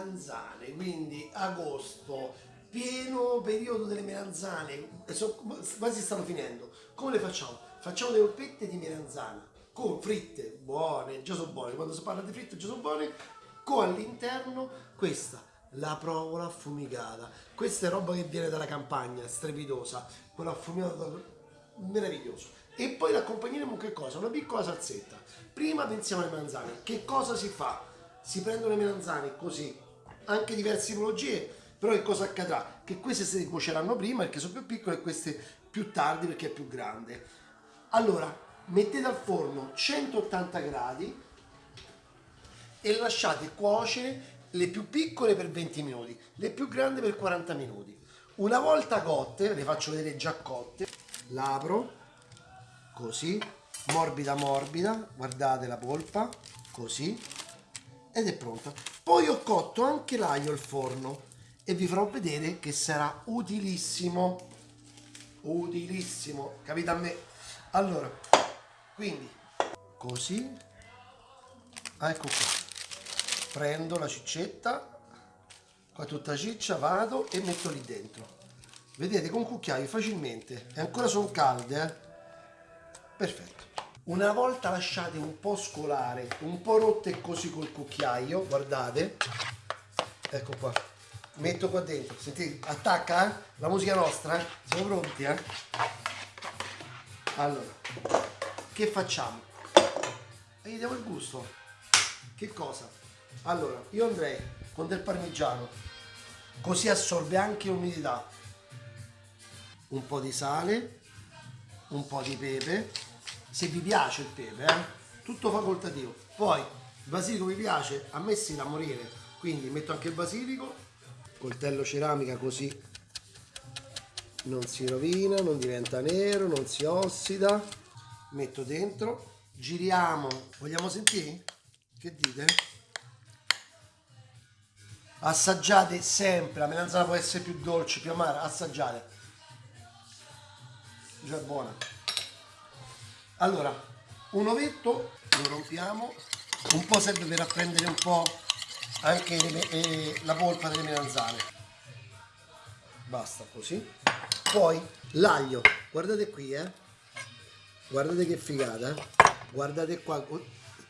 melanzane, quindi agosto, pieno periodo delle melanzane, so- quasi stanno finendo. Come le facciamo? Facciamo le polpette di melanzana con fritte buone, già sono buone, quando si parla di fritte già sono buone, con all'interno questa, la provola affumicata. Questa è roba che viene dalla campagna, strepitosa, quella affumicata meraviglioso. E poi l'accompagneremo con che cosa? Una piccola salsetta. Prima pensiamo alle melanzane. Che cosa si fa? Si prendono le melanzane così, anche diverse tipologie, però che cosa accadrà? Che queste si cuoceranno prima perché sono più piccole e queste più tardi perché è più grande. Allora, mettete al forno 180 gradi e lasciate cuocere le più piccole per 20 minuti, le più grandi per 40 minuti. Una volta cotte, le faccio vedere già cotte, l'apro così, morbida morbida, guardate la polpa, così, ed è pronta. Poi ho cotto anche l'aglio al forno e vi farò vedere che sarà utilissimo, utilissimo, capite a me? Allora, quindi, così, ecco qua, prendo la ciccetta, qua tutta ciccia, vado e metto lì dentro. Vedete, con cucchiaio facilmente, e ancora sono calde, eh? perfetto una volta lasciate un po' scolare un po' rotte così col cucchiaio guardate. Ecco qua. Metto qua dentro. Sentite attacca eh? la musica nostra eh? siamo pronti eh? allora che facciamo? Gli diamo il gusto. Che cosa? Allora io andrei con del parmigiano così assorbe anche l'umidità un po' di sale un po' di pepe se vi piace il pepe, eh? tutto facoltativo. Poi il basilico mi piace, a me si da morire, quindi metto anche il basilico, coltello ceramica così non si rovina, non diventa nero, non si ossida. Metto dentro, giriamo, vogliamo sentire? Che dite? Assaggiate sempre, la melanzana può essere più dolce, più amara, assaggiate. Già è buona. Allora, un ovetto lo rompiamo, un po' serve per apprendere un po' anche eh, la polpa delle melanzane. Basta così. Poi l'aglio, guardate qui, eh. Guardate che figata, eh. Guardate qua,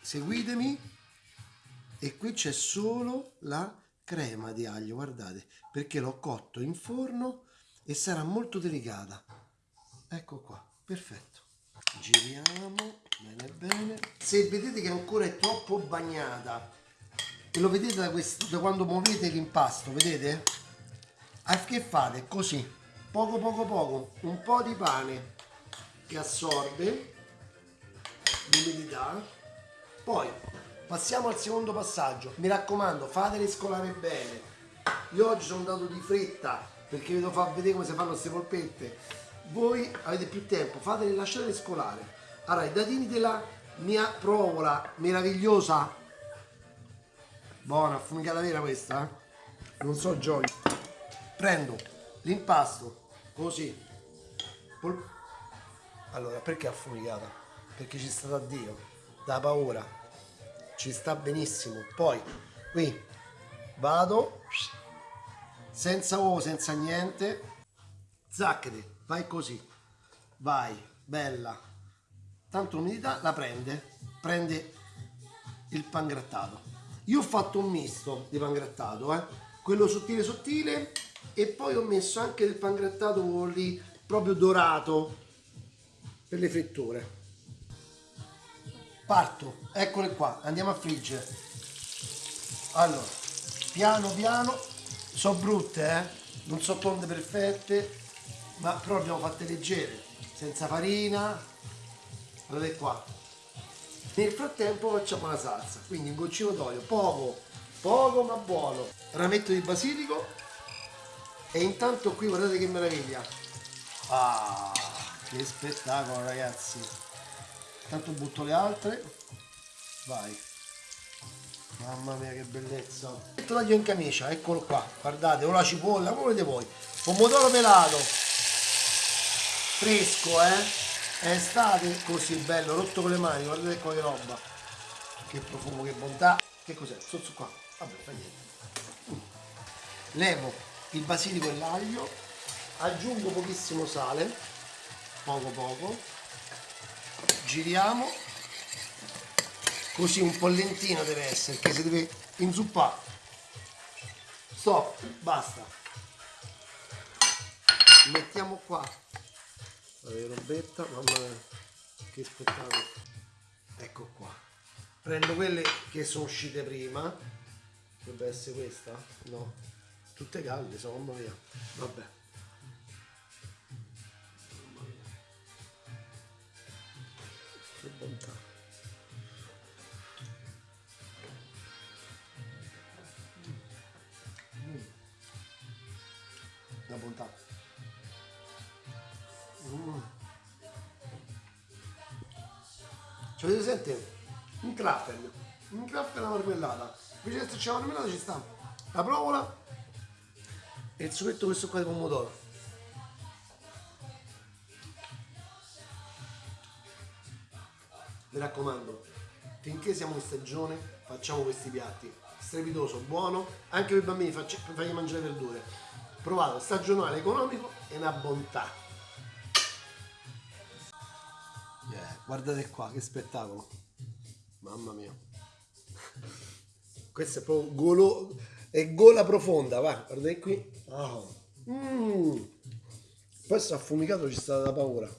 seguitemi. E qui c'è solo la crema di aglio, guardate, perché l'ho cotto in forno e sarà molto delicata. Ecco qua, perfetto giriamo bene bene. Se vedete che ancora è troppo bagnata e lo vedete da, questo, da quando muovete l'impasto vedete? A che fate? Così. Poco poco poco. Un po' di pane che assorbe l'umidità. Poi passiamo al secondo passaggio. Mi raccomando fatele scolare bene. Io oggi sono andato di fretta perché vi devo far vedere come si fanno queste polpette voi avete più tempo, fatele lasciare scolare. Allora, i dadini della mia provola meravigliosa, buona, affumicata vera questa, eh? non so gioia. Prendo l'impasto, così. Pol allora, perché affumicata? Perché ci sta da Dio, da paura. Ci sta benissimo. Poi, qui, vado, senza uovo, senza niente, zacchete, vai così, vai, bella, tanto l'umidità la prende, prende il pangrattato. Io ho fatto un misto di pangrattato, eh? quello sottile sottile e poi ho messo anche del pangrattato lì proprio dorato per le fritture. Parto, eccole qua, andiamo a friggere. Allora, piano piano, sono brutte, eh? non sono tonde perfette, ma però abbiamo fatte leggere senza farina. Guardate qua. Nel frattempo facciamo la salsa quindi un goccino d'olio poco poco ma buono. Rametto di basilico. E intanto qui guardate che meraviglia. Ah che spettacolo ragazzi. Intanto butto le altre. Vai. Mamma mia che bellezza. Metto l'aglio in camicia eccolo qua. Guardate o la cipolla come volete voi. Pomodoro pelato fresco eh? È estate così bello rotto con le mani guardate qua che roba. Che profumo che bontà. Che cos'è? Sotto qua. Vabbè fa niente. Levo il basilico e l'aglio, aggiungo pochissimo sale, poco poco, giriamo, così un po' lentino deve essere, perché si deve inzuppare. Stop, basta. Mettiamo qua la robetta, mamma mia, che spettacolo. Ecco qua. Prendo quelle che sono uscite prima, dovrebbe essere questa? No, tutte calde, sono mamma mia. Vabbè. Mamma mia. Che bontà. Una bontà. Mm. Ci avete presente? Un cracker. Un cracker alla marmellata. Invece che c'è la marmellata ci sta la provola e il succhetto questo qua di pomodoro. Mi raccomando, finché siamo in stagione facciamo questi piatti. Strepitoso, buono, anche per i bambini fagli mangiare verdure. Provate, stagionale, economico e una bontà. Guardate qua, che spettacolo. Mamma mia. Questo è proprio golo, è gola profonda, va, guardate qui. Ah. Mm. Poi affumicato ci sta da paura.